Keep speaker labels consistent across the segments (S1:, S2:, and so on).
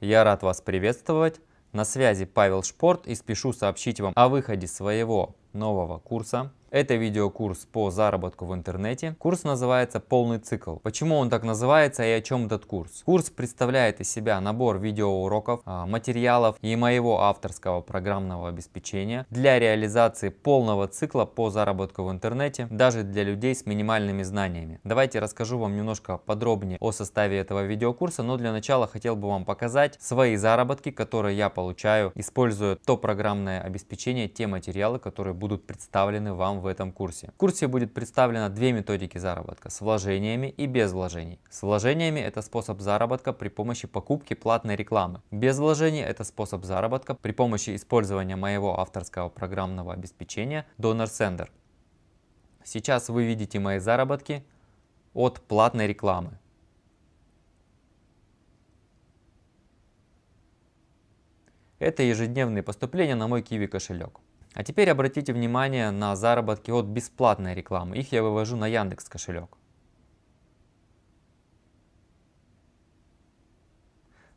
S1: Я рад вас приветствовать. На связи Павел Шпорт и спешу сообщить вам о выходе своего нового курса это видеокурс по заработку в интернете. Курс называется «Полный цикл». Почему он так называется и о чем этот курс? Курс представляет из себя набор видеоуроков, а, материалов и моего авторского программного обеспечения для реализации полного цикла по заработку в интернете, даже для людей с минимальными знаниями. Давайте расскажу вам немножко подробнее о составе этого видеокурса, но для начала хотел бы вам показать свои заработки, которые я получаю, используя то программное обеспечение, те материалы, которые будут представлены вам в этом курсе. В курсе будет представлено две методики заработка с вложениями и без вложений. С вложениями это способ заработка при помощи покупки платной рекламы. Без вложений это способ заработка при помощи использования моего авторского программного обеспечения Donor Sender. Сейчас вы видите мои заработки от платной рекламы. Это ежедневные поступления на мой Kiwi кошелек. А теперь обратите внимание на заработки от бесплатной рекламы. Их я вывожу на Яндекс кошелек.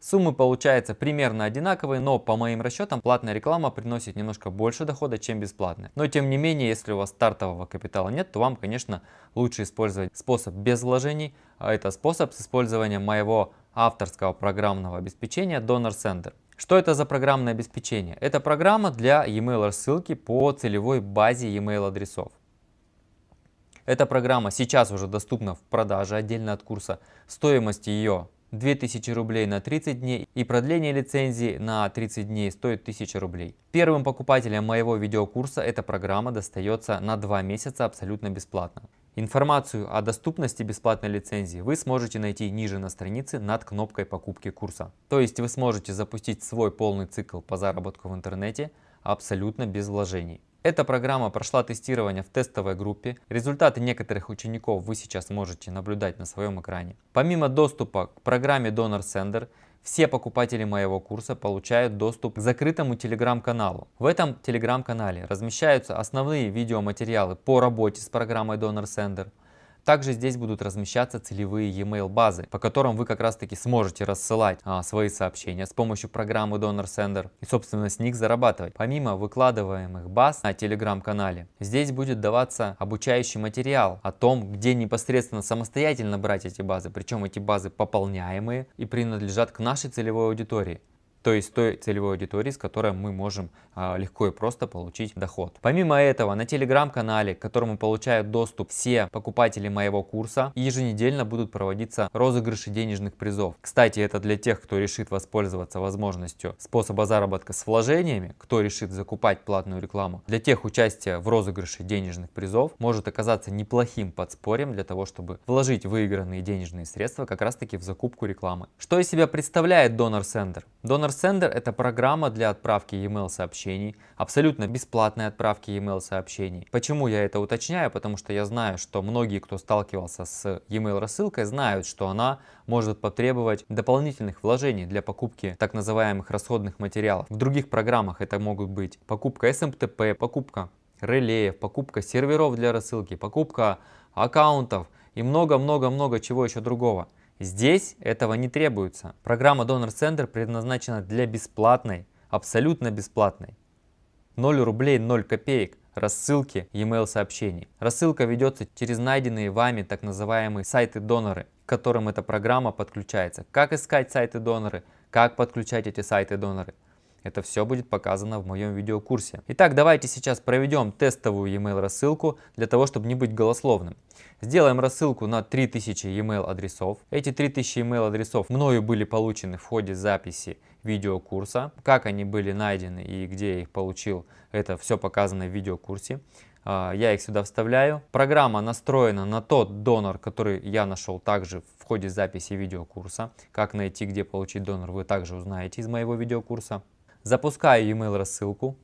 S1: Суммы получаются примерно одинаковые, но по моим расчетам платная реклама приносит немножко больше дохода, чем бесплатная. Но тем не менее, если у вас стартового капитала нет, то вам, конечно, лучше использовать способ без вложений, а это способ с использованием моего авторского программного обеспечения Donor Center. Что это за программное обеспечение? Это программа для e-mail рассылки по целевой базе e-mail адресов. Эта программа сейчас уже доступна в продаже отдельно от курса. Стоимость ее 2000 рублей на 30 дней и продление лицензии на 30 дней стоит 1000 рублей. Первым покупателям моего видеокурса эта программа достается на 2 месяца абсолютно бесплатно. Информацию о доступности бесплатной лицензии вы сможете найти ниже на странице над кнопкой покупки курса. То есть вы сможете запустить свой полный цикл по заработку в интернете абсолютно без вложений. Эта программа прошла тестирование в тестовой группе. Результаты некоторых учеников вы сейчас можете наблюдать на своем экране. Помимо доступа к программе Donor Sender, все покупатели моего курса получают доступ к закрытому телеграм-каналу. В этом телеграм-канале размещаются основные видеоматериалы по работе с программой Donor Sender, также здесь будут размещаться целевые e-mail базы, по которым вы как раз таки сможете рассылать а, свои сообщения с помощью программы Donor Sender и собственно с них зарабатывать. Помимо выкладываемых баз на телеграм-канале, здесь будет даваться обучающий материал о том, где непосредственно самостоятельно брать эти базы, причем эти базы пополняемые и принадлежат к нашей целевой аудитории то есть той целевой аудитории, с которой мы можем а, легко и просто получить доход. Помимо этого, на телеграм-канале, к которому получают доступ все покупатели моего курса, еженедельно будут проводиться розыгрыши денежных призов. Кстати, это для тех, кто решит воспользоваться возможностью способа заработка с вложениями, кто решит закупать платную рекламу. Для тех участие в розыгрыше денежных призов может оказаться неплохим подспорьем для того, чтобы вложить выигранные денежные средства как раз таки в закупку рекламы. Что из себя представляет Donor Sender? Donor Sender это программа для отправки e-mail сообщений, абсолютно бесплатной отправки e-mail сообщений. Почему я это уточняю? Потому что я знаю, что многие, кто сталкивался с e-mail рассылкой, знают, что она может потребовать дополнительных вложений для покупки так называемых расходных материалов. В других программах это могут быть покупка SMTP, покупка релеев, покупка серверов для рассылки, покупка аккаунтов и много-много-много чего еще другого. Здесь этого не требуется. Программа Donor Center предназначена для бесплатной, абсолютно бесплатной. 0 рублей 0 копеек рассылки e-mail сообщений. Рассылка ведется через найденные вами так называемые сайты-доноры, к которым эта программа подключается. Как искать сайты-доноры, как подключать эти сайты-доноры. Это все будет показано в моем видеокурсе. Итак, давайте сейчас проведем тестовую e-mail рассылку для того, чтобы не быть голословным. Сделаем рассылку на 3000 e-mail адресов. Эти 3000 e-mail адресов мною были получены в ходе записи видеокурса. Как они были найдены и где я их получил, это все показано в видеокурсе. А, я их сюда вставляю. Программа настроена на тот донор, который я нашел также в ходе записи видеокурса. Как найти, где получить донор, вы также узнаете из моего видеокурса. Запускаю email рассылку.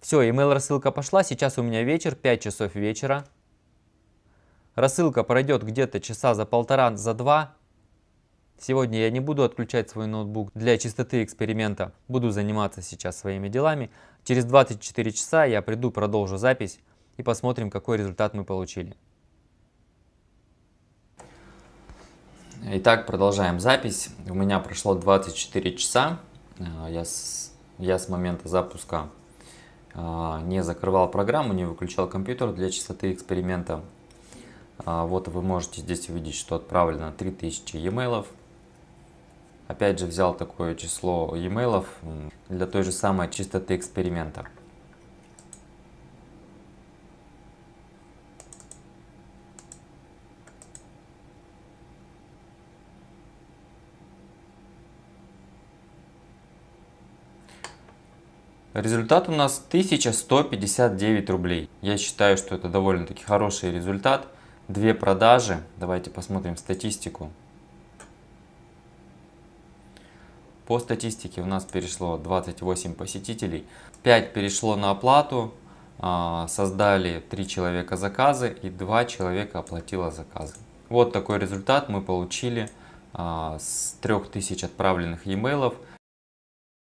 S1: Все, email рассылка пошла. Сейчас у меня вечер, 5 часов вечера. Рассылка пройдет где-то часа за полтора, за два. Сегодня я не буду отключать свой ноутбук для чистоты эксперимента. Буду заниматься сейчас своими делами. Через 24 часа я приду, продолжу запись и посмотрим, какой результат мы получили. Итак, продолжаем запись. У меня прошло 24 часа. А, я с, я с момента запуска а, не закрывал программу, не выключал компьютер для чистоты эксперимента. А, вот вы можете здесь увидеть, что отправлено 3000 e-mail. Опять же взял такое число e-mail для той же самой чистоты эксперимента. Результат у нас 1159 рублей. Я считаю, что это довольно-таки хороший результат. Две продажи. Давайте посмотрим статистику. По статистике у нас перешло 28 посетителей. 5 перешло на оплату. А, создали 3 человека заказы и 2 человека оплатило заказы. Вот такой результат мы получили а, с 3000 отправленных e-mailов.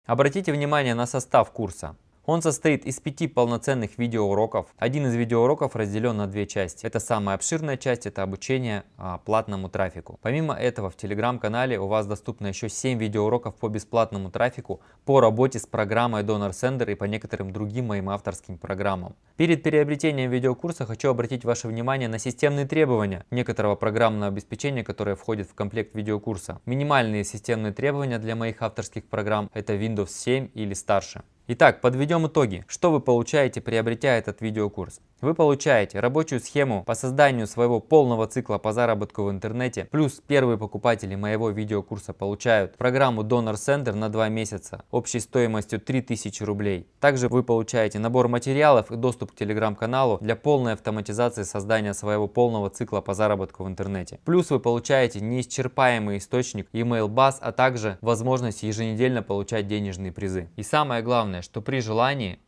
S1: Обратите внимание на состав курса. Он состоит из пяти полноценных видеоуроков. Один из видеоуроков разделен на две части. Это самая обширная часть, это обучение а, платному трафику. Помимо этого в телеграм-канале у вас доступно еще 7 видеоуроков по бесплатному трафику, по работе с программой Donor Sender и по некоторым другим моим авторским программам. Перед переобретением видеокурса хочу обратить ваше внимание на системные требования некоторого программного обеспечения, которое входит в комплект видеокурса. Минимальные системные требования для моих авторских программ это Windows 7 или старше. Итак, подведем итоги. Что вы получаете, приобретя этот видеокурс? Вы получаете рабочую схему по созданию своего полного цикла по заработку в интернете, плюс первые покупатели моего видеокурса получают программу Donor Center на 2 месяца общей стоимостью 3000 рублей. Также вы получаете набор материалов и доступ к телеграм-каналу для полной автоматизации создания своего полного цикла по заработку в интернете. Плюс вы получаете неисчерпаемый источник email баз, а также возможность еженедельно получать денежные призы. И самое главное, что при желании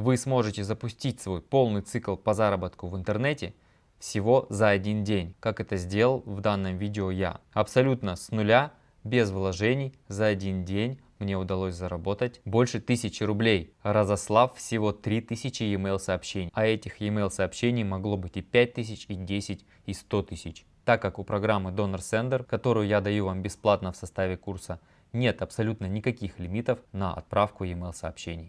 S1: вы сможете запустить свой полный цикл по заработку в интернете всего за один день, как это сделал в данном видео я. Абсолютно с нуля, без вложений, за один день мне удалось заработать больше тысячи рублей, разослав всего 3000 email сообщений. А этих email сообщений могло быть и 5000, и 10, и 100 тысяч. Так как у программы Donor Sender, которую я даю вам бесплатно в составе курса, нет абсолютно никаких лимитов на отправку email сообщений.